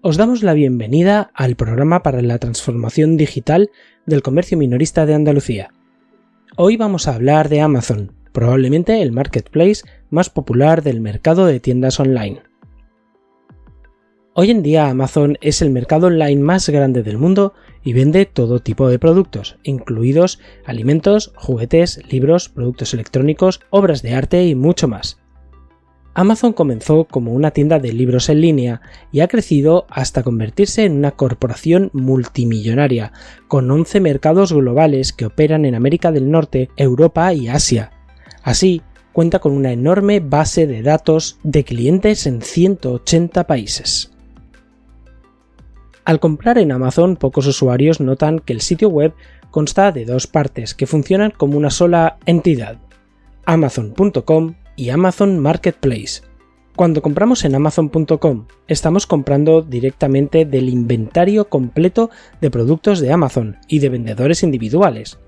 Os damos la bienvenida al programa para la transformación digital del comercio minorista de Andalucía. Hoy vamos a hablar de Amazon, probablemente el marketplace más popular del mercado de tiendas online. Hoy en día Amazon es el mercado online más grande del mundo y vende todo tipo de productos, incluidos alimentos, juguetes, libros, productos electrónicos, obras de arte y mucho más. Amazon comenzó como una tienda de libros en línea y ha crecido hasta convertirse en una corporación multimillonaria, con 11 mercados globales que operan en América del Norte, Europa y Asia. Así, cuenta con una enorme base de datos de clientes en 180 países. Al comprar en Amazon, pocos usuarios notan que el sitio web consta de dos partes que funcionan como una sola entidad, amazon.com y Amazon Marketplace. Cuando compramos en amazon.com, estamos comprando directamente del inventario completo de productos de Amazon y de vendedores individuales.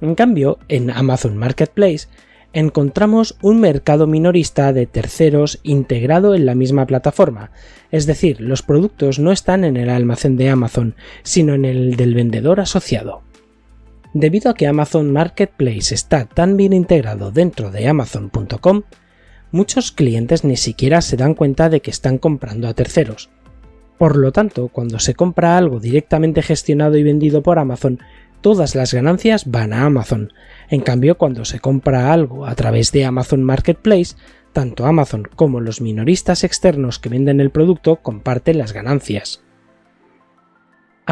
En cambio, en Amazon Marketplace encontramos un mercado minorista de terceros integrado en la misma plataforma, es decir, los productos no están en el almacén de Amazon, sino en el del vendedor asociado. Debido a que Amazon Marketplace está tan bien integrado dentro de Amazon.com, muchos clientes ni siquiera se dan cuenta de que están comprando a terceros. Por lo tanto, cuando se compra algo directamente gestionado y vendido por Amazon, todas las ganancias van a Amazon. En cambio, cuando se compra algo a través de Amazon Marketplace, tanto Amazon como los minoristas externos que venden el producto comparten las ganancias.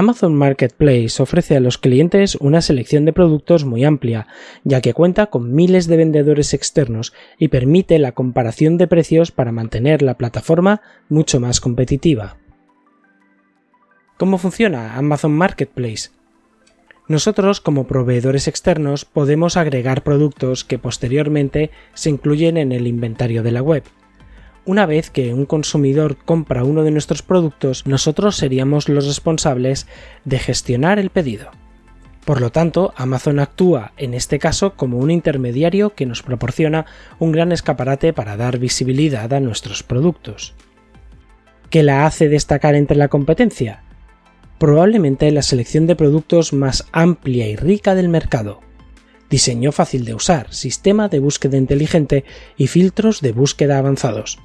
Amazon Marketplace ofrece a los clientes una selección de productos muy amplia, ya que cuenta con miles de vendedores externos y permite la comparación de precios para mantener la plataforma mucho más competitiva. ¿Cómo funciona Amazon Marketplace? Nosotros, como proveedores externos, podemos agregar productos que posteriormente se incluyen en el inventario de la web. Una vez que un consumidor compra uno de nuestros productos, nosotros seríamos los responsables de gestionar el pedido. Por lo tanto, Amazon actúa en este caso como un intermediario que nos proporciona un gran escaparate para dar visibilidad a nuestros productos. ¿Qué la hace destacar entre la competencia? Probablemente la selección de productos más amplia y rica del mercado. Diseño fácil de usar, sistema de búsqueda inteligente y filtros de búsqueda avanzados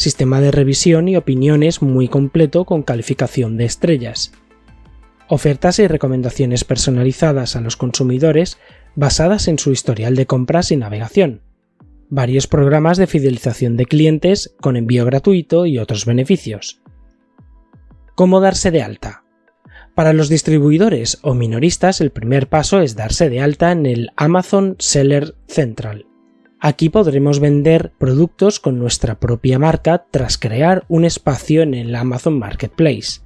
sistema de revisión y opiniones muy completo con calificación de estrellas, ofertas y recomendaciones personalizadas a los consumidores basadas en su historial de compras y navegación, varios programas de fidelización de clientes con envío gratuito y otros beneficios. ¿Cómo darse de alta? Para los distribuidores o minoristas el primer paso es darse de alta en el Amazon Seller Central. Aquí podremos vender productos con nuestra propia marca tras crear un espacio en el Amazon Marketplace.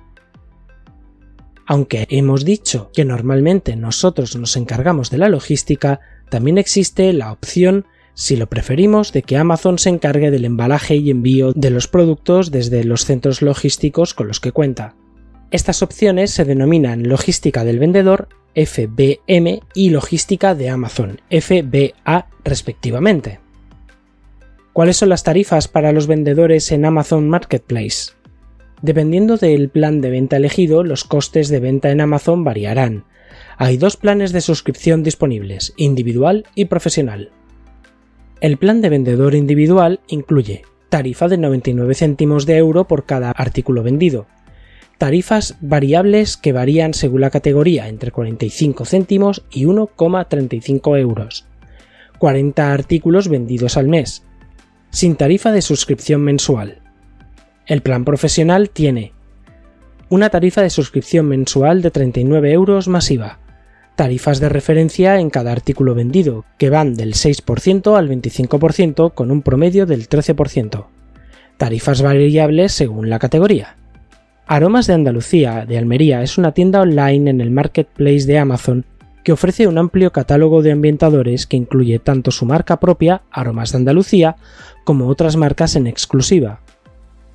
Aunque hemos dicho que normalmente nosotros nos encargamos de la logística, también existe la opción, si lo preferimos, de que Amazon se encargue del embalaje y envío de los productos desde los centros logísticos con los que cuenta. Estas opciones se denominan logística del vendedor FBM y logística de Amazon, FBA respectivamente. ¿Cuáles son las tarifas para los vendedores en Amazon Marketplace? Dependiendo del plan de venta elegido, los costes de venta en Amazon variarán. Hay dos planes de suscripción disponibles, individual y profesional. El plan de vendedor individual incluye tarifa de 99 céntimos de euro por cada artículo vendido, tarifas variables que varían según la categoría entre 45 céntimos y 1,35 euros. 40 artículos vendidos al mes, sin tarifa de suscripción mensual. El plan profesional tiene una tarifa de suscripción mensual de 39 euros masiva, tarifas de referencia en cada artículo vendido, que van del 6% al 25% con un promedio del 13%, tarifas variables según la categoría. Aromas de Andalucía de Almería es una tienda online en el marketplace de Amazon que ofrece un amplio catálogo de ambientadores que incluye tanto su marca propia, Aromas de Andalucía, como otras marcas en exclusiva.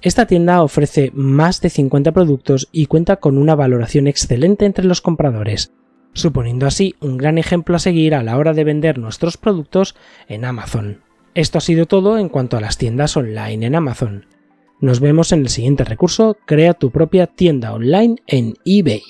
Esta tienda ofrece más de 50 productos y cuenta con una valoración excelente entre los compradores, suponiendo así un gran ejemplo a seguir a la hora de vender nuestros productos en Amazon. Esto ha sido todo en cuanto a las tiendas online en Amazon. Nos vemos en el siguiente recurso, crea tu propia tienda online en eBay.